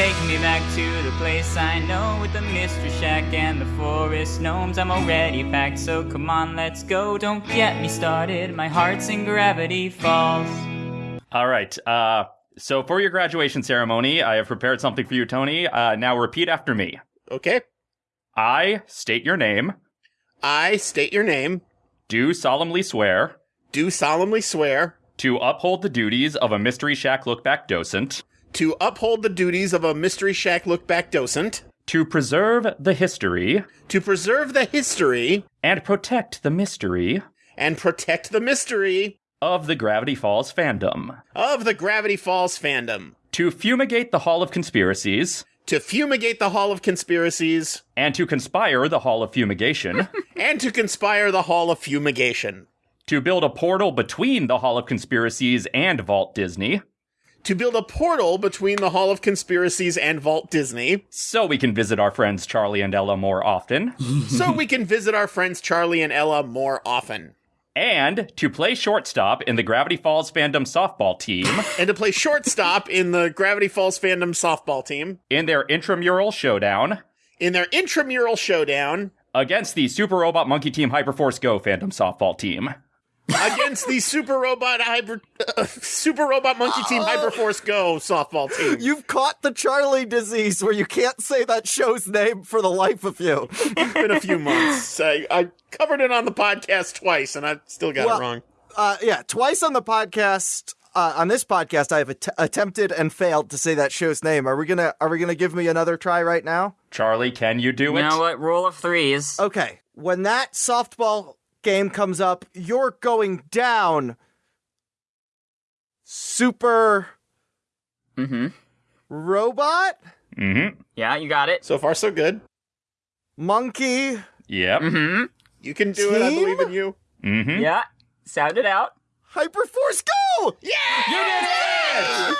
Take me back to the place I know with the mystery shack and the forest gnomes. I'm already packed, so come on, let's go. Don't get me started, my heart's in Gravity Falls. All right. Uh, so for your graduation ceremony, I have prepared something for you, Tony. Uh, now repeat after me. Okay. I state your name. I state your name, Do solemnly swear do solemnly swear to uphold the duties of a Mystery Shack Look Back docent, to uphold the duties of a Mystery Shack Look Back docent, to preserve the history. to preserve the history. And protect the mystery. And protect the mystery. Of the Gravity Falls fandom, of the Gravity Falls fandom, to fumigate the Hall of Conspiracies, to fumigate the Hall of Conspiracies, and to conspire the Hall of Fumigation, and to conspire the Hall of Fumigation, to build a portal between the Hall of Conspiracies and Vault Disney, to build a portal between the Hall of Conspiracies and Vault Disney, so we can visit our friends Charlie and Ella more often, so we can visit our friends Charlie and Ella more often. and to play shortstop in the Gravity Falls fandom softball team. And to play shortstop in the Gravity Falls fandom softball team. In their intramural showdown. In their intramural showdown. Against the Super Robot Monkey Team Hyperforce Go fandom softball team. Against the Super Robot Hyper uh, Super Robot Monkey Team Hyperforce Go softball team. You've caught the Charlie disease where you can't say that show's name for the life of you. It's been a few months. I, I covered it on the podcast twice, and I still got Well- it wrong. Uh, yeah, twice on the podcast. Uh, on this podcast, I have att- attempted and failed to say that show's name. Are we gonna Are we gonna give me another try right now? Charlie, can you do You it? You know what? Rule of threes. Okay, when that softball game comes up, you're going down. Super Mm-hmm. robot Mm-hmm. Yeah, you got it. So far, so good. monkey. Yep. Mm-hmm. You can do it. I believe in you. Mm-hmm. Yeah. Sound it out. Hyperforce Go! Yeah! You did it!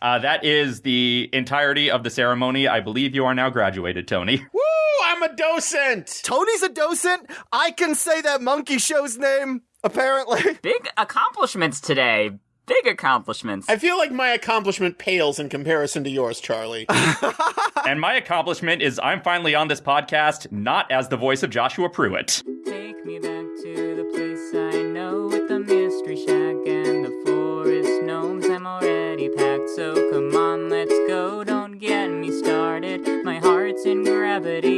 Uh, that is the entirety of the ceremony. I believe you are now graduated, Tony. Woo! I'm a docent. Tony's a docent. I can say that monkey show's name, apparently. Big accomplishments today. Big accomplishments. I feel like my accomplishment pales in comparison to yours, Charlie. and my accomplishment is I'm finally on this podcast, not as the voice of Joshua Pruitt. Take me back to the place I know with the mystery shack and the forest gnomes. I'm already packed, so come on, let's go. Don't get me started. My heart's in Gravity Falls.